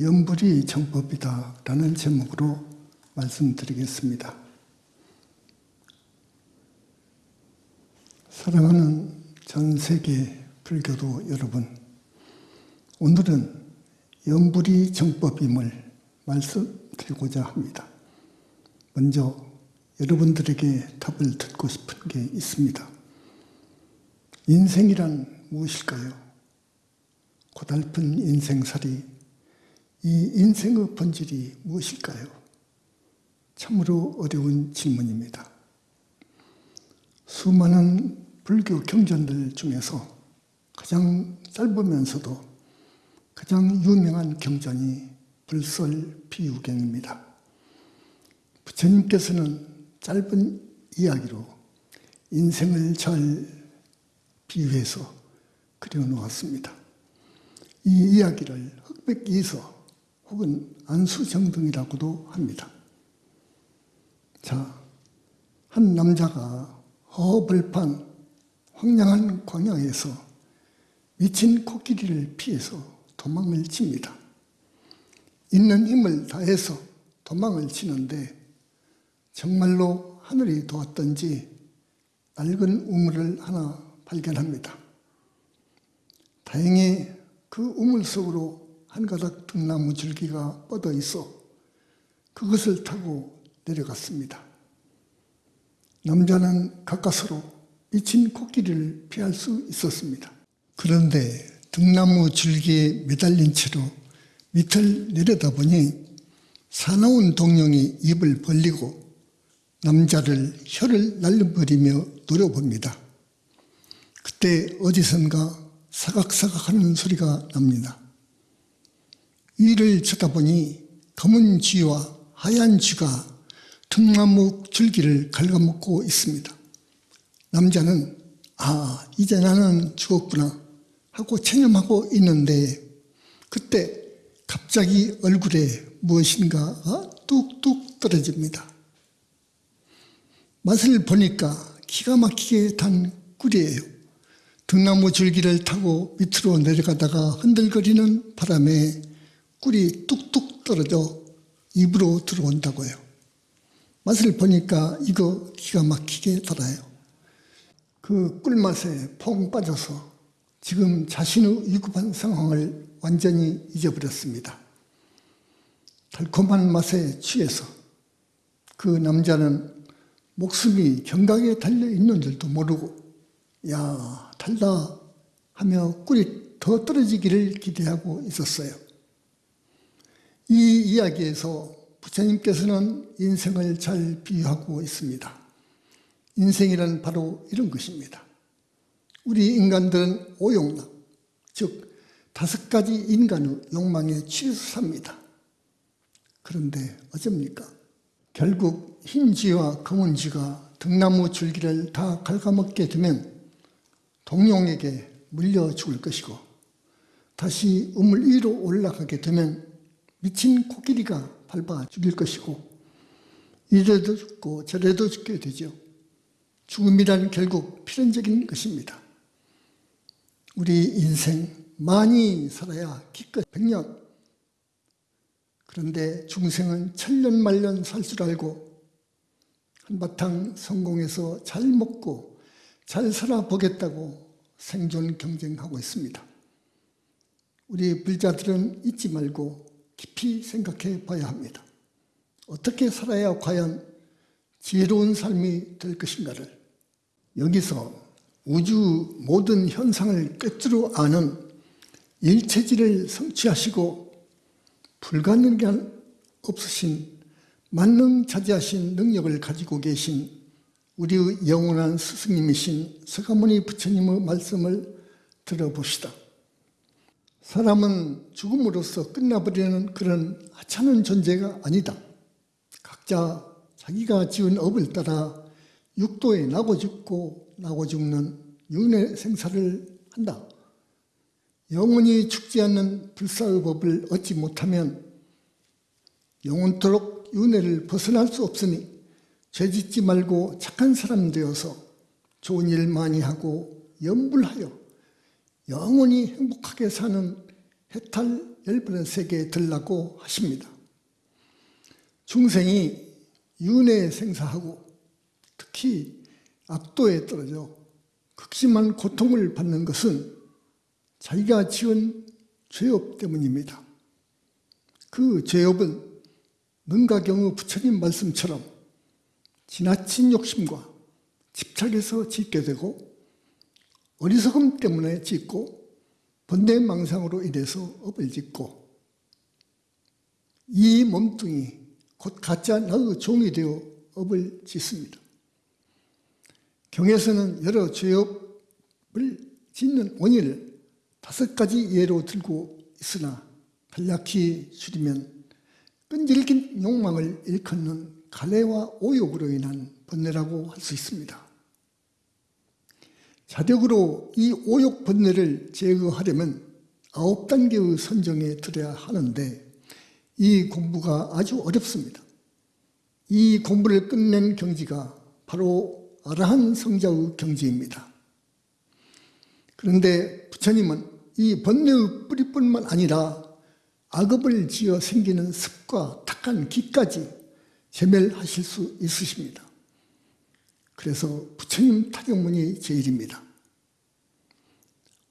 연불이 정법이다 라는 제목으로 말씀드리겠습니다. 사랑하는 전 세계 불교도 여러분, 오늘은 연불이 정법임을 말씀드리고자 합니다. 먼저 여러분들에게 답을 듣고 싶은 게 있습니다. 인생이란 무엇일까요? 고달픈 인생살이 이 인생의 본질이 무엇일까요? 참으로 어려운 질문입니다. 수많은 불교 경전들 중에서 가장 짧으면서도 가장 유명한 경전이 불설 비유경입니다. 부처님께서는 짧은 이야기로 인생을 잘 비유해서 그려놓았습니다. 이 이야기를 흑백이서 혹은 안수정등이라고도 합니다. 자, 한 남자가 허벌판 황량한 광야에서 미친 코끼리를 피해서 도망을 칩니다. 있는 힘을 다해서 도망을 치는데 정말로 하늘이 도왔던지 낡은 우물을 하나 발견합니다. 다행히 그 우물 속으로 한 가닥 등나무 줄기가 뻗어 있어 그것을 타고 내려갔습니다. 남자는 가까스로 미친 코끼리를 피할 수 있었습니다. 그런데 등나무 줄기에 매달린 채로 밑을 내려다보니 사나운 동룡이 입을 벌리고 남자를 혀를 날려버리며 노려봅니다. 그때 어디선가 사각사각하는 소리가 납니다. 위를 쳐다보니 검은 쥐와 하얀 쥐가 등나무 줄기를 갉아먹고 있습니다. 남자는 아 이제 나는 죽었구나 하고 체념하고 있는데 그때 갑자기 얼굴에 무엇인가가 뚝뚝 떨어집니다. 맛을 보니까 기가 막히게 단 꿀이에요. 등나무 줄기를 타고 밑으로 내려가다가 흔들거리는 바람에 꿀이 뚝뚝 떨어져 입으로 들어온다고요. 맛을 보니까 이거 기가 막히게 달아요. 그 꿀맛에 퐁 빠져서 지금 자신의 위급한 상황을 완전히 잊어버렸습니다. 달콤한 맛에 취해서 그 남자는 목숨이 경각에 달려 있는 줄도 모르고 야 달다 하며 꿀이 더 떨어지기를 기대하고 있었어요. 이 이야기에서 부처님께서는 인생을 잘 비유하고 있습니다. 인생이란 바로 이런 것입니다. 우리 인간들은 오용락, 즉 다섯 가지 인간의 욕망에 취해서 삽니다. 그런데 어쩝니까? 결국 흰 쥐와 검은 쥐가 등나무 줄기를 다 갉아먹게 되면 동룡에게 물려 죽을 것이고 다시 우물 위로 올라가게 되면 미친 코끼리가 밟아 죽일 것이고 이래도 죽고 저래도 죽게 되죠. 죽음이란 결국 필연적인 것입니다. 우리 인생 많이 살아야 기껏 백년 그런데 중생은 천년 말년 살 줄 알고 한바탕 성공해서 잘 먹고 잘 살아보겠다고 생존 경쟁하고 있습니다. 우리 불자들은 잊지 말고 깊이 생각해 봐야 합니다. 어떻게 살아야 과연 지혜로운 삶이 될 것인가를 여기서 우주 모든 현상을 꿰뚫어 아는 일체질을 성취하시고 불가능한 없으신 만능자재하신 능력을 가지고 계신 우리의 영원한 스승님이신 서가모니 부처님의 말씀을 들어봅시다. 사람은 죽음으로써 끝나버리는 그런 하찮은 존재가 아니다. 각자 자기가 지은 업을 따라 육도에 나고 죽고 나고 죽는 윤회 생사를 한다. 영원히 죽지 않는 불사의 법을 얻지 못하면 영원토록 윤회를 벗어날 수 없으니 죄짓지 말고 착한 사람 되어서 좋은 일 많이 하고 염불하여 영원히 행복하게 사는 해탈 열 번의 세계에 들라고 하십니다. 중생이 윤회 생사하고 특히 악도에 떨어져 극심한 고통을 받는 것은 자기가 지은 죄업 때문입니다. 그 죄업은 능가경의 부처님 말씀처럼 지나친 욕심과 집착에서 짓게 되고 어리석음 때문에 짓고 번뇌망상으로 인해서 업을 짓고 이 몸뚱이 곧 가짜 나의 종이 되어 업을 짓습니다. 경에서는 여러 죄업을 짓는 원인을 다섯 가지 예로 들고 있으나 간략히 줄이면 끈질긴 욕망을 일컫는 가래와 오욕으로 인한 번뇌라고 할 수 있습니다. 자력으로 이 오욕 번뇌를 제거하려면 아홉 단계의 선정에 들어야 하는데 이 공부가 아주 어렵습니다. 이 공부를 끝낸 경지가 바로 아라한 성자의 경지입니다. 그런데 부처님은 이 번뇌의 뿌리뿐만 아니라 악업을 지어 생기는 습과 탁한 기까지 제멸하실 수 있으십니다. 그래서 부처님 타경문이 제일입니다.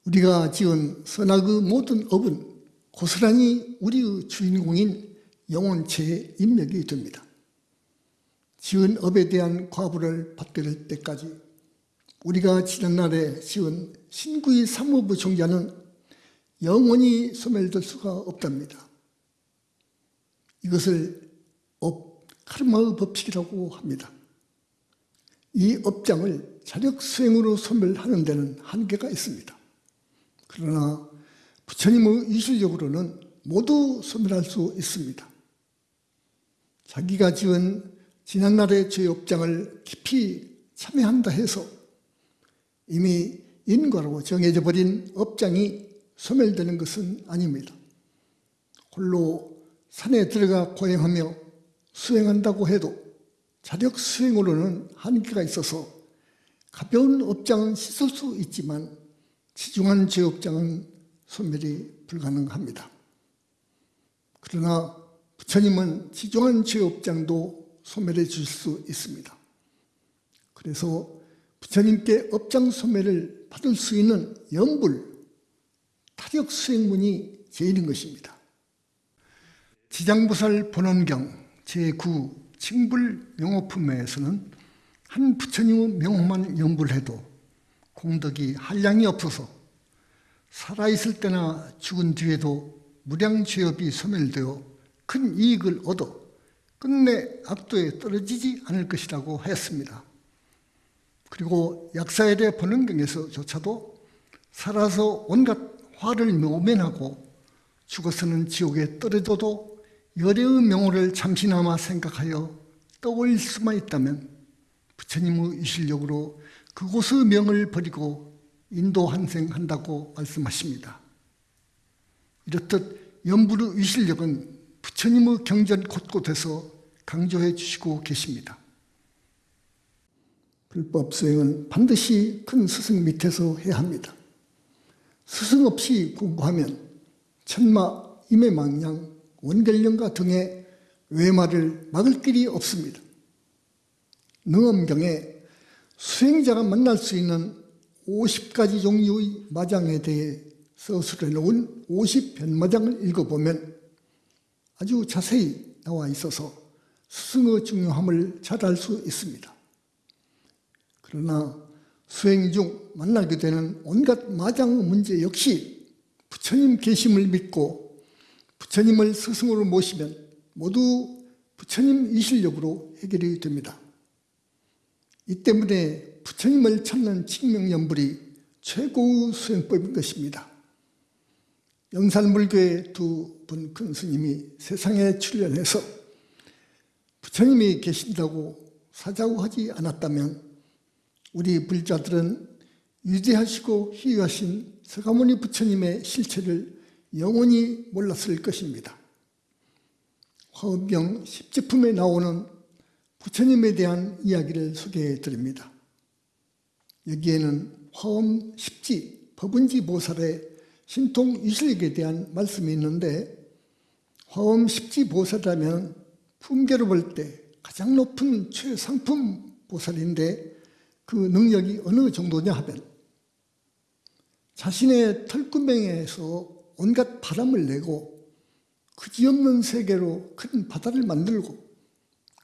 우리가 지은 선악의 모든 업은 고스란히 우리의 주인공인 영혼체의 인맥이 됩니다. 지은 업에 대한 과부를 될 때까지 우리가 지난날에 지은 신구의 삼업의 종자는 영원히 소멸될 수가 없답니다. 이것을 업, 카르마의 법칙이라고 합니다. 이 업장을 자력 수행으로 소멸하는 데는 한계가 있습니다. 그러나 부처님의 위신력으로는 모두 소멸할 수 있습니다. 자기가 지은 지난날의 죄 업장을 깊이 참회한다 해서 이미 인과로 정해져 버린 업장이 소멸되는 것은 아닙니다. 홀로 산에 들어가 고행하며 수행한다고 해도 자력 수행으로는 한계가 있어서 가벼운 업장은 씻을 수 있지만 지중한 죄업장은 소멸이 불가능합니다. 그러나 부처님은 지중한 죄업장도 소멸해 주실 수 있습니다. 그래서 부처님께 업장 소멸을 받을 수 있는 연불, 타력 수행문이 제일인 것입니다. 지장보살 본원경 제9 칭불 명호품에서는 한 부처님의 명호만 연불해도 공덕이 한량이 없어서 살아있을 때나 죽은 뒤에도 무량죄업이 소멸되어 큰 이익을 얻어 끝내 악도에 떨어지지 않을 것이라고 하였습니다. 그리고 약사일의 번원경에서조차도 살아서 온갖 화를 묘면하고 죽어서는 지옥에 떨어져도 열애의 명호를 잠시나마 생각하여 떠올릴 수만 있다면 부처님의 이실력으로 그곳의 명을 버리고 인도 환생한다고 말씀하십니다. 이렇듯 연불의 위실력은 부처님의 경전 곳곳에서 강조해 주시고 계십니다. 불법 수행은 반드시 큰 스승 밑에서 해야 합니다. 스승 없이 공부하면 천마, 임해망양, 원결령과 등의 외마를 막을 길이 없습니다. 능엄경에 수행자가 만날 수 있는 50가지 종류의 마장에 대해 서술해 놓은 50변마장을 읽어보면 아주 자세히 나와 있어서 스승의 중요함을 잘 알 수 있습니다. 그러나 수행 중 만나게 되는 온갖 마장 문제 역시 부처님 계심을 믿고 부처님을 스승으로 모시면 모두 부처님 이실력으로 해결이 됩니다. 이 때문에 부처님을 찾는 칭명연불이 최고의 수행법인 것입니다. 영산불교의 두 분 큰 스님이 세상에 출연해서 부처님이 계신다고 사자고 하지 않았다면 우리 불자들은 위대하시고 희유하신 서가모니 부처님의 실체를 영원히 몰랐을 것입니다. 화엄경 10제품에 나오는 부처님에 대한 이야기를 소개해 드립니다. 여기에는 화엄 십지 법은지 보살의 신통 유실력에 대한 말씀이 있는데 화엄 십지 보살이라면 품계로 볼 때 가장 높은 최상품 보살인데 그 능력이 어느 정도냐 하면 자신의 털구멍에서 온갖 바람을 내고 그지없는 세계로 큰 바다를 만들고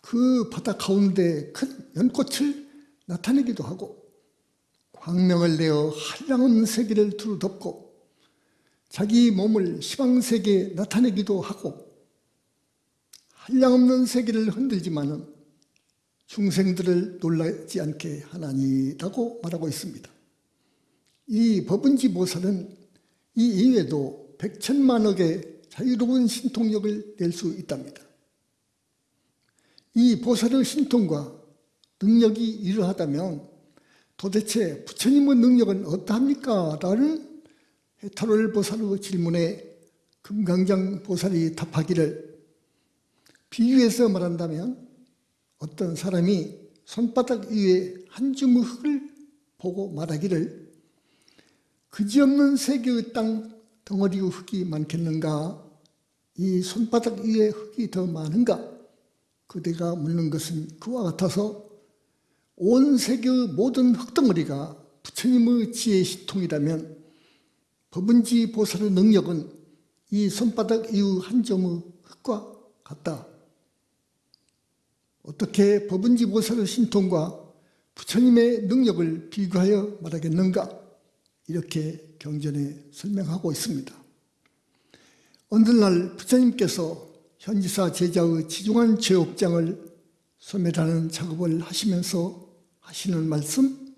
그 바다 가운데 큰 연꽃을 나타내기도 하고 광명을 내어 한량한 세계를 두루덮고 자기 몸을 시방세계에 나타내기도 하고 한량없는 세계를 흔들지만은 중생들을 놀라지 않게 하나니라고 말하고 있습니다. 이 법은지 보살은 이 이외에도 백천만억의 자유로운 신통력을 낼 수 있답니다. 이 보살의 신통과 능력이 이러하다면 도대체 부처님의 능력은 어떠합니까? 라는 해탈월 보살의 질문에 금강장 보살이 답하기를 비유해서 말한다면 어떤 사람이 손바닥 위에 한 주먹 흙을 보고 말하기를 그지없는 세계의 땅 덩어리의 흙이 많겠는가? 이 손바닥 위에 흙이 더 많은가? 그대가 묻는 것은 그와 같아서 온 세계의 모든 흙덩어리가 부처님의 지혜 시통이라면 법은지 보살의 능력은 이 손바닥 이후 한 점의 흙과 같다. 어떻게 법은지 보살의 신통과 부처님의 능력을 비교하여 말하겠는가? 이렇게 경전에 설명하고 있습니다. 어느 날 부처님께서 현지사 제자의 지중한 죄업장을 소멸하는 작업을 하시면서 하시는 말씀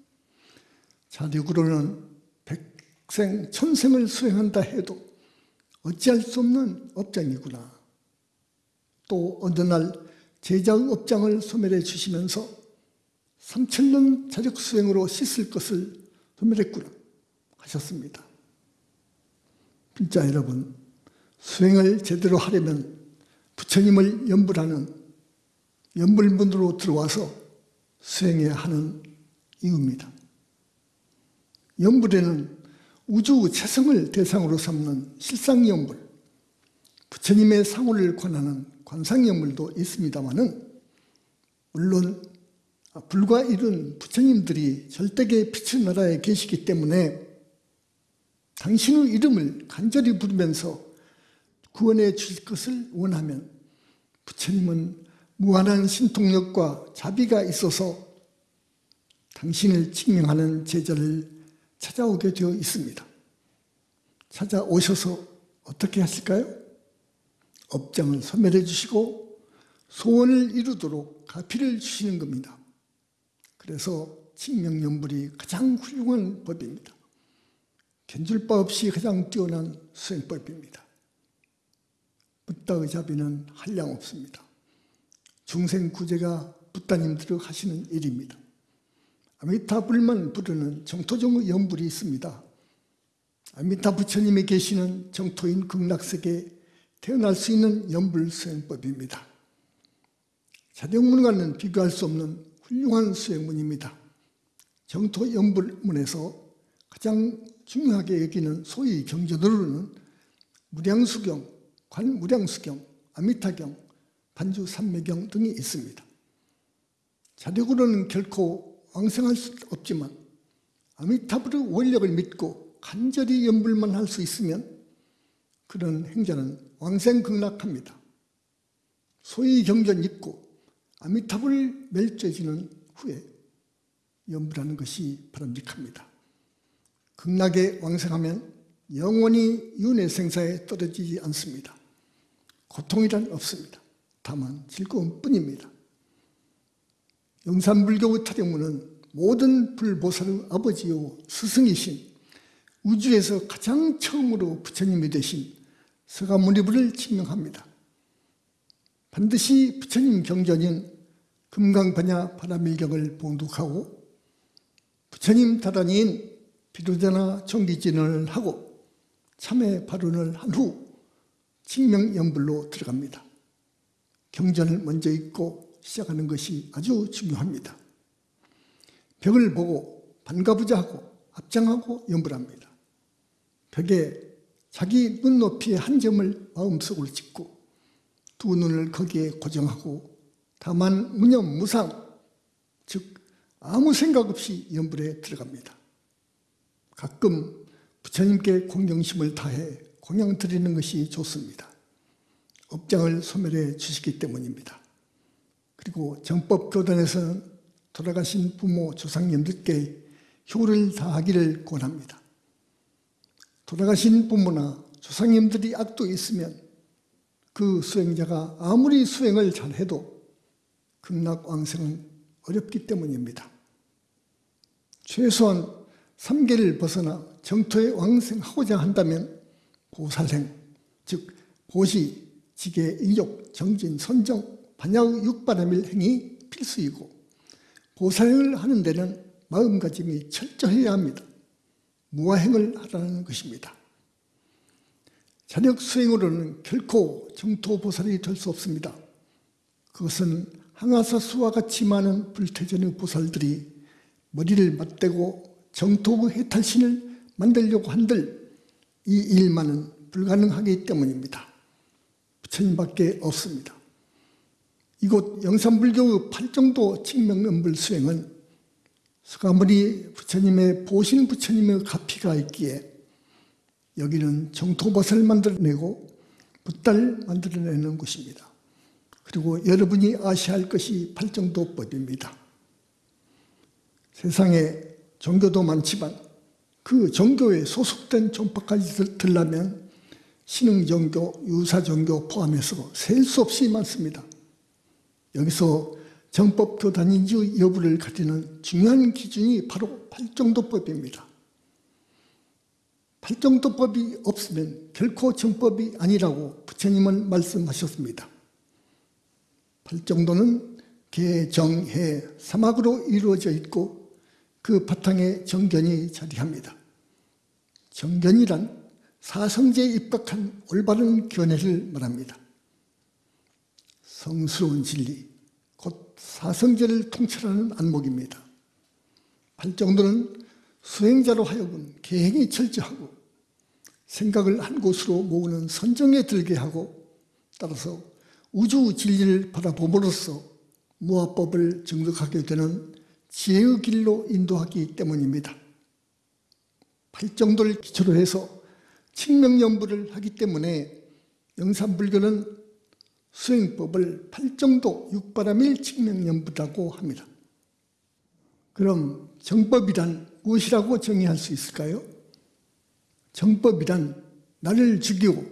자력으로는 백생 천생을 수행한다 해도 어찌할 수 없는 업장이구나. 또 어느 날 제자의 업장을 소멸해 주시면서 삼천년 자력 수행으로 씻을 것을 소멸했구나 하셨습니다. 진짜 여러분 수행을 제대로 하려면 부처님을 연불하는 연불문으로 들어와서 수행해야 하는 이유입니다. 연불에는 우주 최성을 대상으로 삼는 실상연불, 부처님의 상호를 권하는 관상연불도 있습니다마는 물론 불과 이룬 부처님들이 절대계 빛의 나라에 계시기 때문에 당신의 이름을 간절히 부르면서 구원해 주실 것을 원하면 부처님은 무한한 신통력과 자비가 있어서 당신을 증명하는 제자를 찾아오게 되어 있습니다. 찾아오셔서 어떻게 하실까요? 업장을 소멸해 주시고 소원을 이루도록 가피를 주시는 겁니다. 그래서 칭명연불이 가장 훌륭한 법입니다. 견줄 바 없이 가장 뛰어난 수행법입니다. 붓다의 자비는 한량 없습니다. 중생 구제가 붓다님들이 하시는 일입니다. 아미타 불만 부르는 정토종의 연불이 있습니다. 아미타 부처님이 계시는 정토인 극락세계에 태어날 수 있는 연불 수행법입니다. 자력문과는 비교할 수 없는 훌륭한 수행문입니다. 정토 연불문에서 가장 중요하게 여기는 소위 경전으로는 무량수경, 관무량수경, 아미타경, 반주삼매경 등이 있습니다. 자력으로는 결코 왕성할 수 없지만 아미타불의 원력을 믿고 간절히 연불만 할 수 있으면 그런 행자는 왕생극락합니다. 소위 경전 있고 아미타불 멸죄지는 후에 연불하는 것이 바람직합니다. 극락에 왕생하면 영원히 윤회 생사에 떨어지지 않습니다. 고통이란 없습니다. 다만 즐거움 뿐입니다. 영산불교 타령문은 모든 불보살의 아버지요 스승이신 우주에서 가장 처음으로 부처님이 되신 서가모니부를 증명합니다. 반드시 부처님 경전인 금강반야 바라밀경을 봉독하고 부처님 다단인 비로자나 정기진을 하고 참회 발언을 한 후 칭명연불로 들어갑니다. 경전을 먼저 읽고 시작하는 것이 아주 중요합니다. 벽을 보고 반가부자 하고 앞장하고 연불합니다. 벽에 자기 눈높이의 한 점을 마음속으로 찍고 두 눈을 거기에 고정하고 다만 무념무상 즉 아무 생각 없이 연불에 들어갑니다. 가끔 부처님께 공경심을 다해 공양 드리는 것이 좋습니다. 업장을 소멸해 주시기 때문입니다. 그리고 정법 교단에서는 돌아가신 부모 조상님들께 효를 다하기를 권합니다. 돌아가신 부모나 조상님들이 악도 있으면 그 수행자가 아무리 수행을 잘해도 극락왕생은 어렵기 때문입니다. 최소한 3계를 벗어나 정토에 왕생하고자 한다면 보살행, 즉 보시, 지계, 일욕, 정진, 선정, 반야의 육바람일 행이 필수이고 보살행을 하는 데는 마음가짐이 철저해야 합니다. 무아행을 하라는 것입니다. 자력 수행으로는 결코 정토보살이 될 수 없습니다. 그것은 항아사 수와 같이 많은 불태전의 보살들이 머리를 맞대고 정토의 해탈신을 만들려고 한들 이 일만은 불가능하기 때문입니다. 부처님밖에 없습니다. 이곳 영산불교의 팔정도 칙명연불 수행은 서가모니 부처님의 보신 부처님의 가피가 있기에 여기는 정토벗을 만들어내고 붓달 만들어내는 곳입니다. 그리고 여러분이 아셔야 할 것이 팔정도법입니다. 세상에 종교도 많지만 그 종교에 소속된 종파까지 들라면 신흥종교, 유사종교 포함해서 셀 수 없이 많습니다. 여기서 정법 교단인지 여부를 가리는 중요한 기준이 바로 팔정도법입니다. 팔정도법이 없으면 결코 정법이 아니라고 부처님은 말씀하셨습니다. 팔정도는 개, 정, 해, 사막으로 이루어져 있고 그 바탕에 정견이 자리합니다. 정견이란 사성제에 입각한 올바른 견해를 말합니다. 성스러운 진리, 곧 사성제를 통찰하는 안목입니다. 팔정도는 수행자로 하여금 계행이 철저하고 생각을 한 곳으로 모으는 선정에 들게 하고 따라서 우주 진리를 바라봄으로써 무화법을 증득하게 되는 지혜의 길로 인도하기 때문입니다. 팔정도를 기초로 해서 칙명연부를 하기 때문에 영산불교는 수행법을 팔정도 육바람일 칙명연부라고 합니다. 그럼 정법이란 무엇이라고 정의할 수 있을까요? 정법이란 나를 죽이고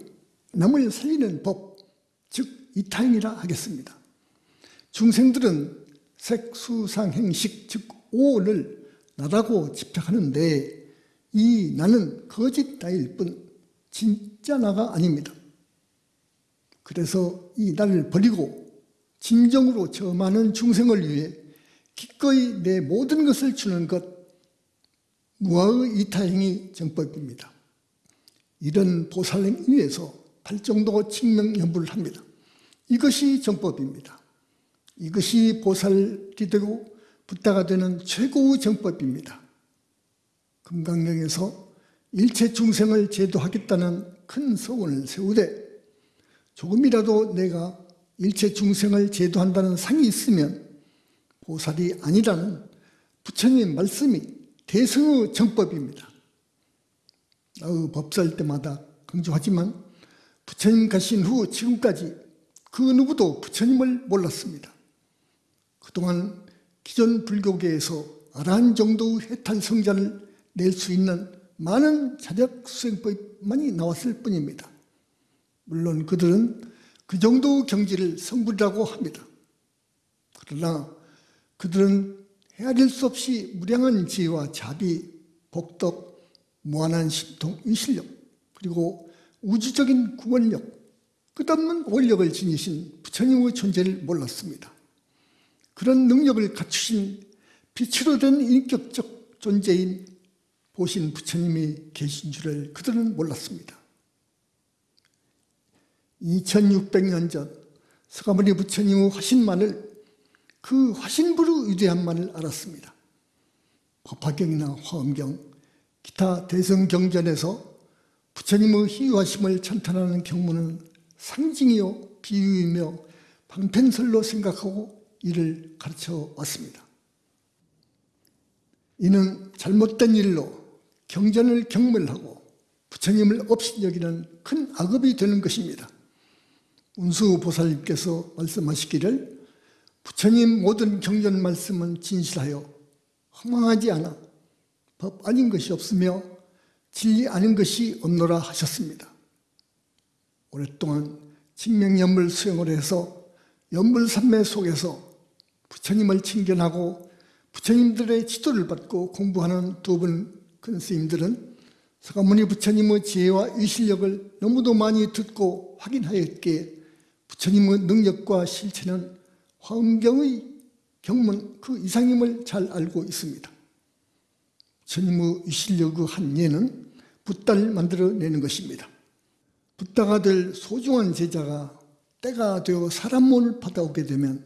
남을 살리는 법, 즉 이타임이라 하겠습니다. 중생들은 색수상행식, 즉 오를 나라고 집착하는데 이 나는 거짓 나일 뿐 진짜 나가 아닙니다. 그래서 이 나를 버리고 진정으로 저 많은 중생을 위해 기꺼이 내 모든 것을 주는 것 무아의 이타행이 정법입니다. 이런 보살행 위에서 팔정도 칙명연부를 합니다. 이것이 정법입니다. 이것이 보살이 되고 붓다가 되는 최고의 정법입니다. 금강경에서 일체 중생을 제도하겠다는 큰 소원을 세우되 조금이라도 내가 일체 중생을 제도한다는 상이 있으면 보살이 아니라는 부처님 말씀이 대성의 정법입니다. 어, 법살 때마다 강조하지만 부처님 가신 후 지금까지 그 누구도 부처님을 몰랐습니다. 그동안 기존 불교계에서 아라한 정도의 해탈 성자를 낼 수 있는 많은 자력 수행법만이 나왔을 뿐입니다. 물론 그들은 그 정도 경지를 성불이라고 합니다. 그러나 그들은 헤아릴 수 없이 무량한 지혜와 자비, 복덕, 무한한 신통, 의실력, 그리고 우주적인 구원력, 끝없는 원력을 지니신 부처님의 존재를 몰랐습니다. 그런 능력을 갖추신 빛으로 된 인격적 존재인 보신 부처님이 계신 줄을 그들은 몰랐습니다. 2600년 전 서가모니 부처님의 화신만을 그 화신부로 위대한만을 알았습니다. 법화경이나 화엄경, 기타 대성경전에서 부처님의 희유하심을 찬탄하는 경문은 상징이요 비유이며 방편설로 생각하고 이를 가르쳐 왔습니다. 이는 잘못된 일로 경전을 경멸하고 부처님을 없이 여기는 큰 악업이 되는 것입니다. 운수 보살님께서 말씀하시기를 부처님 모든 경전 말씀은 진실하여 허망하지 않아 법 아닌 것이 없으며 진리 아닌 것이 없노라 하셨습니다. 오랫동안 직명연물 수행을 해서 연물산매 속에서 부처님을 친견하고 부처님들의 지도를 받고 공부하는 두 분 큰 스님들은 서가모니 부처님의 지혜와 위실력을 너무도 많이 듣고 확인하였기에 부처님의 능력과 실체는 화엄경의 경문 그 이상임을 잘 알고 있습니다. 부처님의 위실력의 한 예는 붓다를 만들어내는 것입니다. 붓다가 될 소중한 제자가 때가 되어 사람 몸을 받아오게 되면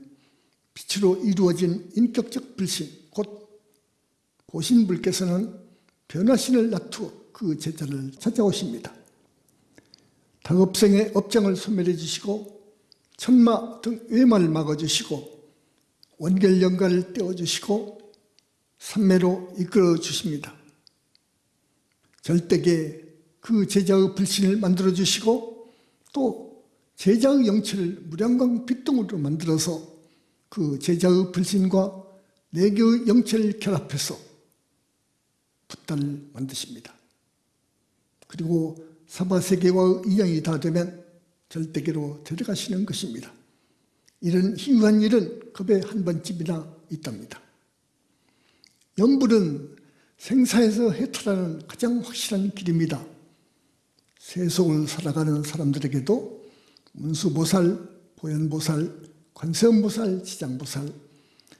빛으로 이루어진 인격적 불신, 곧 보신불께서는 변화신을 놔두어 그 제자를 찾아오십니다. 다급생의 업장을 소멸해 주시고 천마 등 외마를 막아주시고 원결 연가를 떼어주시고 삼매로 이끌어 주십니다. 절대계 그 제자의 불신을 만들어 주시고 또 제자의 영체를 무량광 빛동으로 만들어서 그 제자의 불신과 내교의 영체를 결합해서 붓단을 만드십니다. 그리고 사바세계와 인연이 다 되면 절대계로 데려가시는 것입니다. 이런 희유한 일은 급에 한 번쯤이나 있답니다. 연불은 생사에서 해탈하는 가장 확실한 길입니다. 세속을 살아가는 사람들에게도 문수보살, 보현보살, 관세음보살, 지장보살,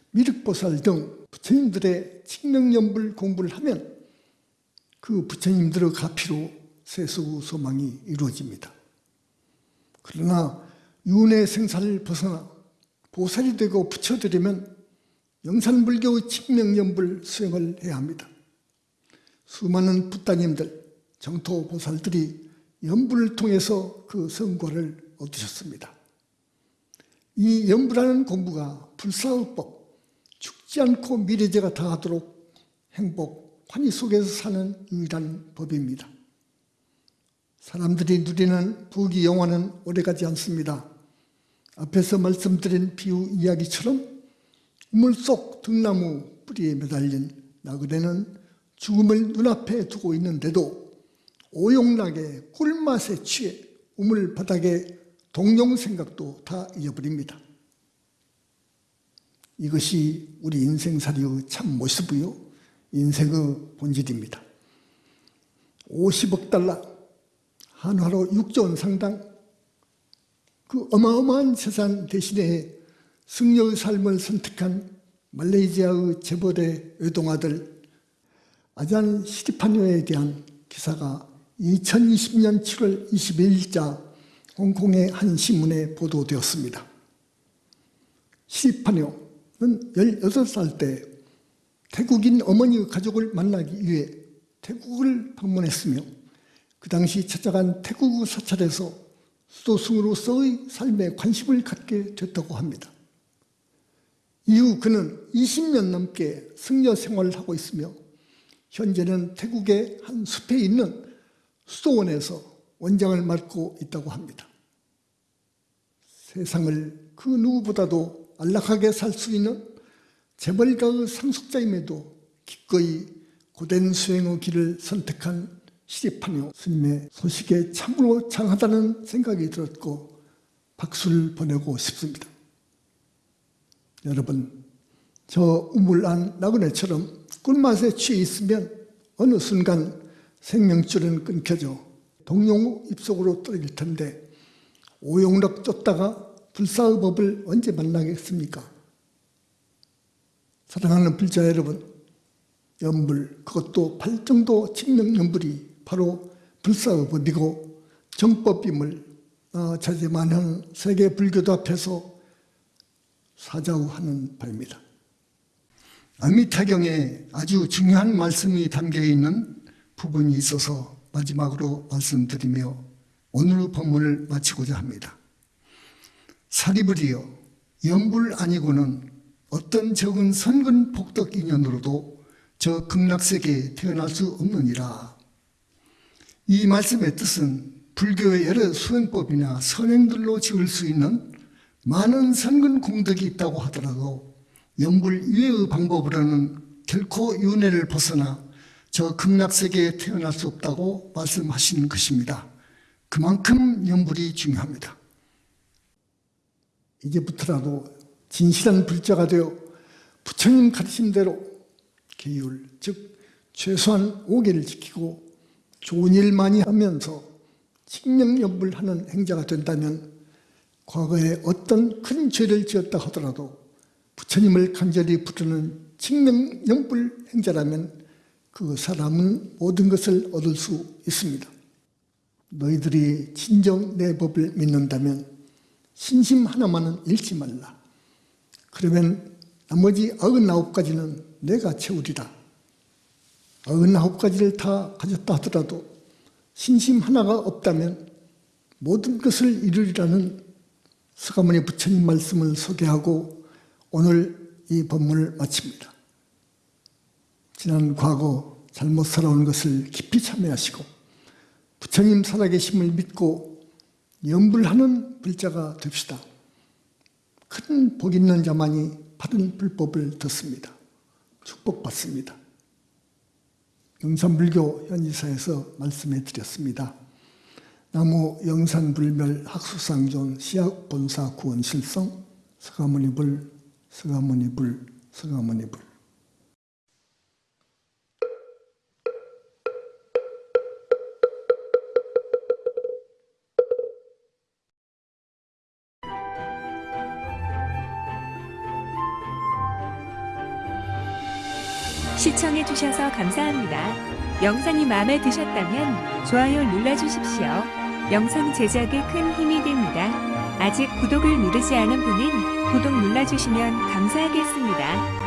미륵보살 등 부처님들의 칙명연불 공부를 하면 그 부처님들의 가피로 세속 소망이 이루어집니다. 그러나 윤회 생사를 벗어나 보살이 되고 부처되려면 영산불교의 칙명연불 수행을 해야 합니다. 수많은 붓다님들, 정토보살들이 연불을 통해서 그 성과를 얻으셨습니다. 이 연불하는 공부가 불사의법, 죽지 않고 미래제가 다하도록 행복, 환희 속에서 사는 유일한 법입니다. 사람들이 누리는 부귀 영화는 오래가지 않습니다. 앞에서 말씀드린 비유 이야기처럼 우물 속 등나무 뿌리에 매달린 나그네는 죽음을 눈앞에 두고 있는데도 오용락의 꿀맛에 취해 우물 바닥에 동용 생각도 다 잊어버립니다. 이것이 우리 인생살이의 참 모습이요 인생의 본질입니다. 50억 달러, 한화로 6조 원 상당 그 어마어마한 재산 대신에 승려의 삶을 선택한 말레이시아의 재벌의 외동아들 아잔 시리파뇨에 대한 기사가 2020년 7월 21일자 홍콩의 한 신문에 보도되었습니다. 시리파뇨는 18살 때 태국인 어머니의 가족을 만나기 위해 태국을 방문했으며 그 당시 찾아간 태국 사찰에서 수도승으로서의 삶에 관심을 갖게 됐다고 합니다. 이후 그는 20년 넘게 승려 생활을 하고 있으며 현재는 태국의 한 숲에 있는 수도원에서 원장을 맡고 있다고 합니다. 세상을 그 누구보다도 안락하게 살 수 있는 재벌가의 상속자임에도 기꺼이 고된 수행의 길을 선택한 시리파뇨 스님의 소식에 참으로 장하다는 생각이 들었고 박수를 보내고 싶습니다. 여러분 저 우물 안 나그네처럼 꿀맛에 취해 있으면 어느 순간 생명줄은 끊겨져 동용 입속으로 떨어질 텐데 오용락 쫓다가 불사의 법을 언제 만나겠습니까? 사랑하는 불자 여러분 연불 그것도 팔정도 칙명연불이 바로 불사의 법이고 정법임을 어, 자제만한 세계 불교도 앞에서 사자우하는 바입니다. 아미타경에 아주 중요한 말씀이 담겨 있는 부분이 있어서 마지막으로 말씀드리며 오늘 본문을 마치고자 합니다. 사리불이여 영불 아니고는 어떤 적은 선근 복덕 인연으로도 저 극락세계에 태어날 수 없느니라. 이 말씀의 뜻은 불교의 여러 수행법이나 선행들로 지을 수 있는 많은 선근 공덕이 있다고 하더라도 영불 이외의 방법으로는 결코 윤회를 벗어나 저 극락세계에 태어날 수 없다고 말씀하시는 것입니다. 그만큼 영불이 중요합니다. 이제부터라도 진실한 불자가 되어 부처님 가르침대로 계율, 즉 최소한 5개를 지키고 좋은 일 많이 하면서 칙명연불하는 행자가 된다면 과거에 어떤 큰 죄를 지었다 하더라도 부처님을 간절히 부르는 칙명연불 행자라면 그 사람은 모든 것을 얻을 수 있습니다. 너희들이 진정 내 법을 믿는다면 신심 하나만은 잃지 말라. 그러면 나머지 99가지는 내가 채우리라. 99가지를 다 가졌다 하더라도 신심 하나가 없다면 모든 것을 이루리라는 서가모니 부처님 말씀을 소개하고 오늘 이 법문을 마칩니다. 지난 과거 잘못 살아온 것을 깊이 참여하시고 부처님 살아계심을 믿고 염불하는 불자가 됩시다. 큰 복 있는 자만이 바른 불법을 듣습니다. 축복받습니다. 영산불교 현지사에서 말씀해 드렸습니다. 나무 영산불멸 학수상존 시학본사 구원실성 서가모니불 서가모니불 서가모니불 시청해주셔서 감사합니다. 영상이 마음에 드셨다면 좋아요 눌러주십시오. 영상 제작에 큰 힘이 됩니다. 아직 구독을 누르지 않은 분은 구독 눌러주시면 감사하겠습니다.